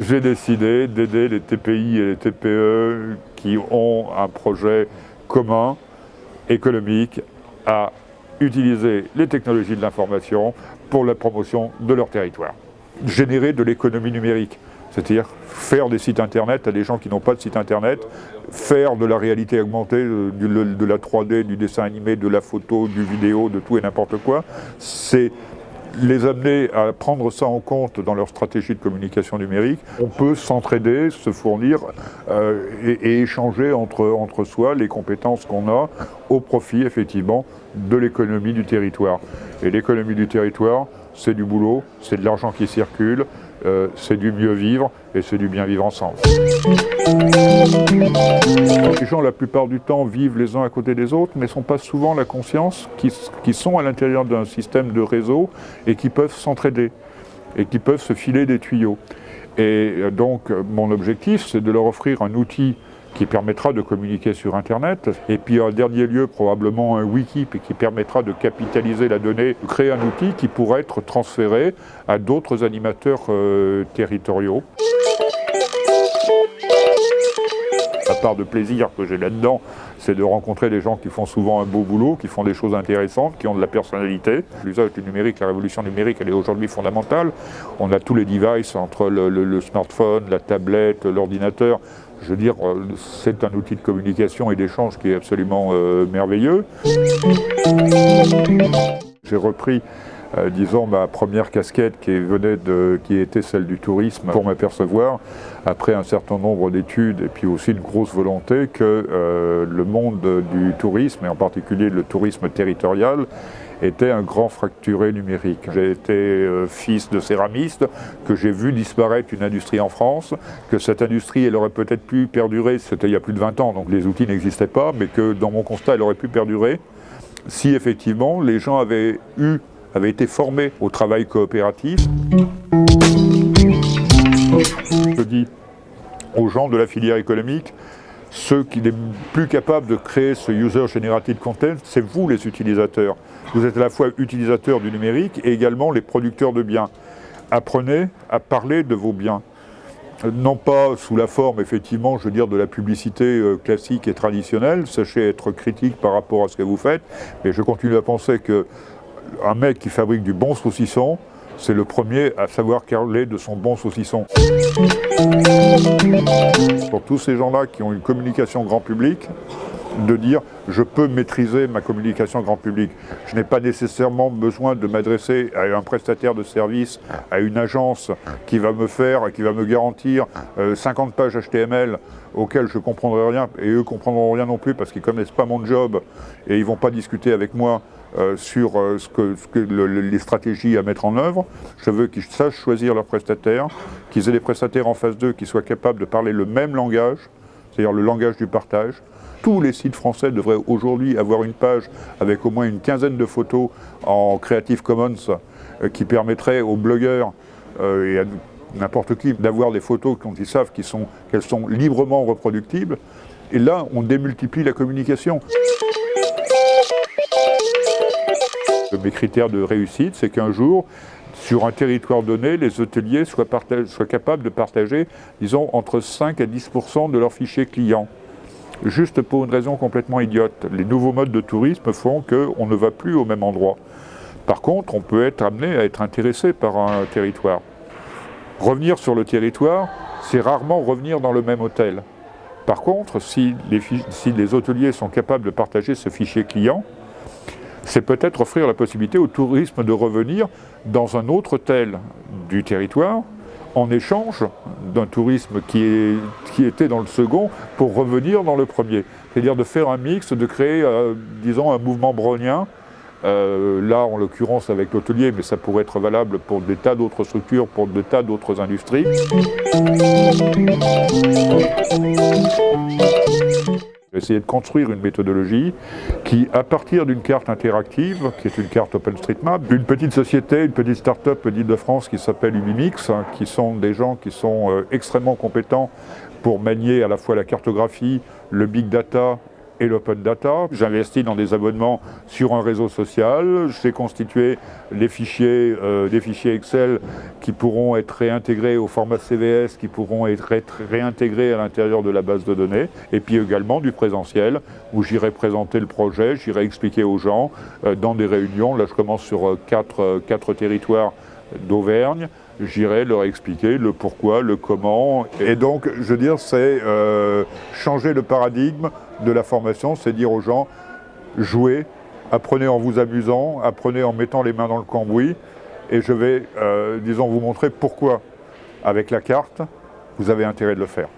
J'ai décidé d'aider les TPI et les TPE qui ont un projet commun, économique, à utiliser les technologies de l'information pour la promotion de leur territoire. Générer de l'économie numérique, c'est-à-dire faire des sites internet à des gens qui n'ont pas de site internet, faire de la réalité augmentée, de la 3D, du dessin animé, de la photo, du vidéo, de tout et n'importe quoi, c'est les amener à prendre ça en compte dans leur stratégie de communication numérique. On peut s'entraider, se fournir euh, et, échanger entre, entre soi les compétences qu'on a au profit effectivement de l'économie du territoire. Et l'économie du territoire, c'est du boulot, c'est de l'argent qui circule, euh, c'est du mieux vivre et c'est du bien vivre ensemble. Les gens, la plupart du temps, vivent les uns à côté des autres, mais ne sont pas souvent la conscience qu'ils sont à l'intérieur d'un système de réseau et qui peuvent s'entraider et qui peuvent se filer des tuyaux. Et euh, donc, mon objectif, c'est de leur offrir un outil qui permettra de communiquer sur Internet. Et puis en dernier lieu, probablement un wiki qui permettra de capitaliser la donnée, créer un outil qui pourra être transféré à d'autres animateurs euh, territoriaux. La part de plaisir que j'ai là-dedans, c'est de rencontrer des gens qui font souvent un beau boulot, qui font des choses intéressantes, qui ont de la personnalité. L'usage du numérique, la révolution numérique, elle est aujourd'hui fondamentale. On a tous les devices entre le smartphone, la tablette, l'ordinateur. Je veux dire, euh, c'est un outil de communication et d'échange qui est absolument euh, merveilleux. J'ai repris, euh, disons, ma première casquette qui, venait de, qui était celle du tourisme pour m'apercevoir, après un certain nombre d'études et puis aussi une grosse volonté, que le monde du tourisme, et en particulier le tourisme territorial, était un grand fracturé numérique. J'ai été euh, fils de céramiste, que j'ai vu disparaître une industrie en France, que cette industrie, elle aurait peut-être pu perdurer, c'était il y a plus de 20 ans, donc les outils n'existaient pas, mais que dans mon constat, elle aurait pu perdurer si effectivement les gens avaient eu, avaient été formés au travail coopératif. Je dis aux gens de la filière économique, ceux qui sont plus capables de créer ce User Generated Content, c'est vous les utilisateurs. Vous êtes à la fois utilisateurs du numérique et également les producteurs de biens. Apprenez à parler de vos biens. Non pas sous la forme, effectivement, je veux dire, de la publicité euh, classique et traditionnelle, sachez être critique par rapport à ce que vous faites, mais je continue à penser qu'un mec qui fabrique du bon saucisson, c'est le premier à savoir parler de son bon saucisson. Pour tous ces gens-là qui ont une communication grand public, de dire je peux maîtriser ma communication grand public. Je n'ai pas nécessairement besoin de m'adresser à un prestataire de service, à une agence qui va me faire, qui va me garantir 50 euh, pages HTML auxquelles je ne comprendrai rien et eux comprendront rien non plus parce qu'ils ne connaissent pas mon job et ils ne vont pas discuter avec moi euh, sur euh, ce que, les stratégies à mettre en œuvre. Je veux qu'ils sachent choisir leurs prestataires, qu'ils aient des prestataires en face d'eux qui soient capables de parler le même langage, c'est-à-dire le langage du partage. Tous les sites français devraient aujourd'hui avoir une page avec au moins une quinzaine de photos en Creative Commons euh, qui permettrait aux blogueurs et à n'importe qui d'avoir des photos dont ils savent qu'elles sont, sont librement reproductibles. Et là, on démultiplie la communication. Mes critères de réussite, c'est qu'un jour, sur un territoire donné, les hôteliers soient, capables de partager, disons, entre 5 à 10% de leurs fichiers clients. Juste pour une raison complètement idiote. Les nouveaux modes de tourisme font qu'on ne va plus au même endroit. Par contre, on peut être amené à être intéressé par un territoire. Revenir sur le territoire, c'est rarement revenir dans le même hôtel. Par contre, si les, si les hôteliers sont capables de partager ce fichier client, c'est peut-être offrir la possibilité au tourisme de revenir dans un autre hôtel du territoire en échange d'un tourisme qui, était dans le second pour revenir dans le premier. C'est-à-dire de faire un mix, de créer, euh, disons, un mouvement brownien, euh, là en l'occurrence avec l'hôtelier, mais ça pourrait être valable pour des tas d'autres structures, pour des tas d'autres industries essayer de construire une méthodologie qui, à partir d'une carte interactive, qui est une carte OpenStreetMap, d'une petite société, une petite start-up d'Île-de-France qui s'appelle Unimix, hein, qui sont des gens qui sont euh, extrêmement compétents pour manier à la fois la cartographie, le big data et l'open data. J'investis dans des abonnements sur un réseau social. J'ai constitué les fichiers, euh, des fichiers Excel qui pourront être réintégrés au format CVS, qui pourront être réintégrés à l'intérieur de la base de données. Et puis également du présentiel, où j'irai présenter le projet, j'irai expliquer aux gens euh, dans des réunions. Là, je commence sur euh, quatre, quatre territoires d'Auvergne j'irai leur expliquer le pourquoi, le comment. Et donc, je veux dire, c'est euh, changer le paradigme de la formation, c'est dire aux gens, jouez, apprenez en vous amusant, apprenez en mettant les mains dans le cambouis, et je vais, euh, disons, vous montrer pourquoi, avec la carte, vous avez intérêt de le faire.